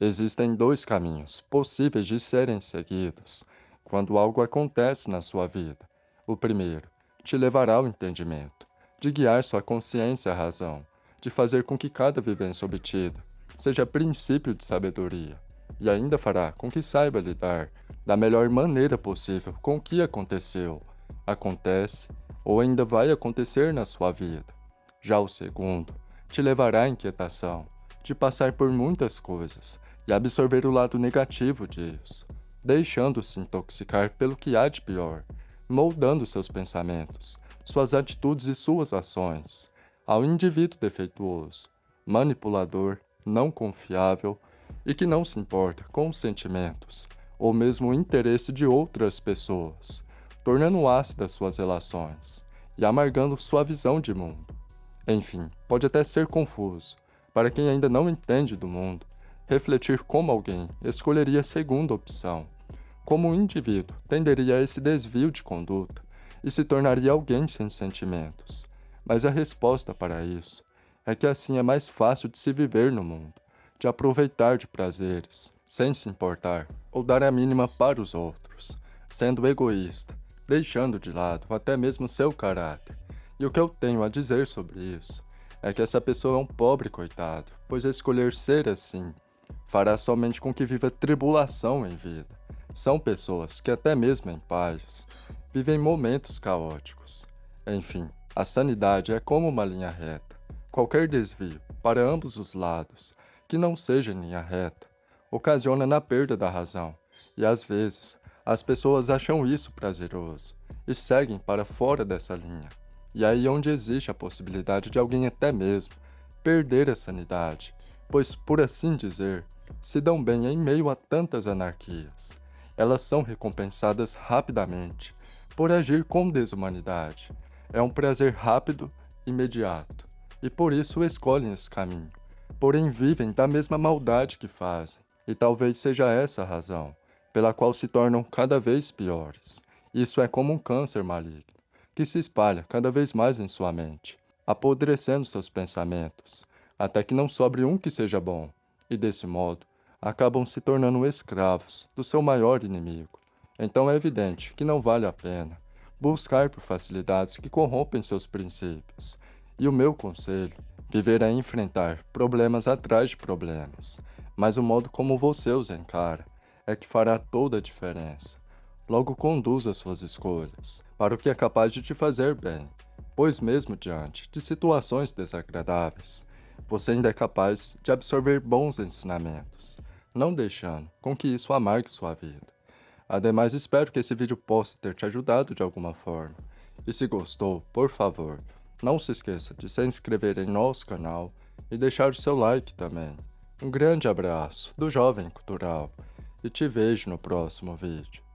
Existem dois caminhos possíveis de serem seguidos quando algo acontece na sua vida. O primeiro te levará ao entendimento, de guiar sua consciência à razão, de fazer com que cada vivência obtida seja princípio de sabedoria, e ainda fará com que saiba lidar da melhor maneira possível com o que aconteceu, acontece ou ainda vai acontecer na sua vida. Já o segundo te levará à inquietação, de passar por muitas coisas e absorver o lado negativo disso, deixando-se intoxicar pelo que há de pior, moldando seus pensamentos, suas atitudes e suas ações, ao indivíduo defeituoso, manipulador, não confiável e que não se importa com os sentimentos ou mesmo o interesse de outras pessoas, tornando ácidas suas relações e amargando sua visão de mundo. Enfim, pode até ser confuso, para quem ainda não entende do mundo, refletir como alguém escolheria a segunda opção, como um indivíduo tenderia a esse desvio de conduta e se tornaria alguém sem sentimentos. Mas a resposta para isso é que assim é mais fácil de se viver no mundo, de aproveitar de prazeres, sem se importar ou dar a mínima para os outros, sendo egoísta, deixando de lado até mesmo seu caráter. E o que eu tenho a dizer sobre isso é que essa pessoa é um pobre coitado, pois escolher ser assim fará somente com que viva tribulação em vida. São pessoas que até mesmo em paz vivem momentos caóticos. Enfim, a sanidade é como uma linha reta. Qualquer desvio, para ambos os lados, que não seja em linha reta, ocasiona na perda da razão, e às vezes as pessoas acham isso prazeroso e seguem para fora dessa linha. E aí onde existe a possibilidade de alguém até mesmo perder a sanidade, pois, por assim dizer, se dão bem em meio a tantas anarquias. Elas são recompensadas rapidamente por agir com desumanidade. É um prazer rápido, imediato, e por isso escolhem esse caminho. Porém vivem da mesma maldade que fazem, e talvez seja essa a razão pela qual se tornam cada vez piores. Isso é como um câncer maligno que se espalha cada vez mais em sua mente, apodrecendo seus pensamentos, até que não sobre um que seja bom, e desse modo, acabam se tornando escravos do seu maior inimigo. Então é evidente que não vale a pena buscar por facilidades que corrompem seus princípios. E o meu conselho, viver é enfrentar problemas atrás de problemas, mas o modo como você os encara é que fará toda a diferença. Logo conduza suas escolhas para o que é capaz de te fazer bem, pois mesmo diante de situações desagradáveis, você ainda é capaz de absorver bons ensinamentos, não deixando com que isso amargue sua vida. Ademais, espero que esse vídeo possa ter te ajudado de alguma forma. E se gostou, por favor, não se esqueça de se inscrever em nosso canal e deixar o seu like também. Um grande abraço do Jovem Cultural e te vejo no próximo vídeo.